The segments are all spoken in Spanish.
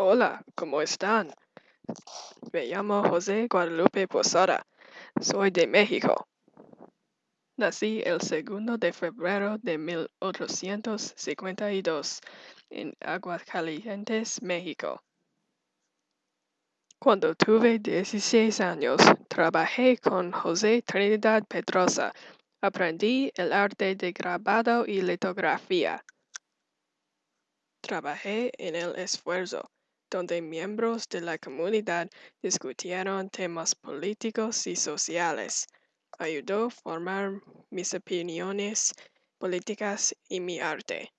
Hola, ¿cómo están? Me llamo José Guadalupe Posada. Soy de México. Nací el segundo de febrero de 1852 en Aguascalientes, México. Cuando tuve 16 años, trabajé con José Trinidad Pedrosa. Aprendí el arte de grabado y litografía. Trabajé en El Esfuerzo, donde miembros de la comunidad discutieron temas políticos y sociales. Ayudó a formar mis opiniones políticas y mi arte.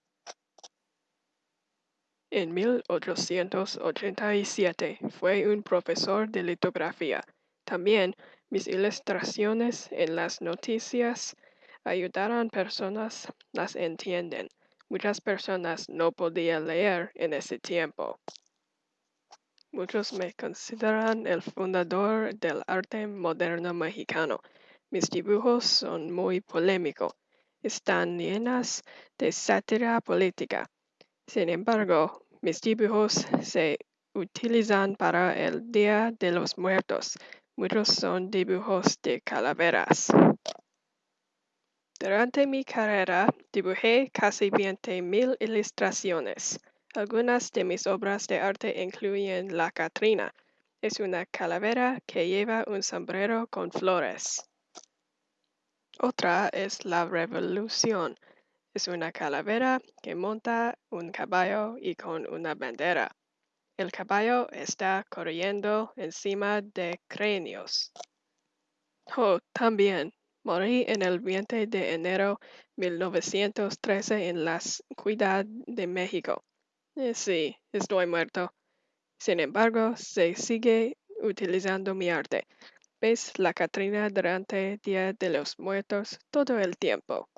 En 1887 fue un profesor de litografía. También mis ilustraciones en las noticias ayudaron personas las entienden. Muchas personas no podían leer en ese tiempo. Muchos me consideran el fundador del arte moderno mexicano. Mis dibujos son muy polémicos. Están llenas de sátira política. Sin embargo, mis dibujos se utilizan para el Día de los Muertos. Muchos son dibujos de calaveras. Durante mi carrera dibujé casi 20.000 ilustraciones. Algunas de mis obras de arte incluyen La Catrina. Es una calavera que lleva un sombrero con flores. Otra es La Revolución. Es una calavera que monta un caballo y con una bandera. El caballo está corriendo encima de cráneos. Oh, también Morí en el 20 de enero 1913 en la Ciudad de México. Eh, sí, estoy muerto. Sin embargo, se sigue utilizando mi arte. ¿Ves la Catrina durante Día de los Muertos todo el tiempo?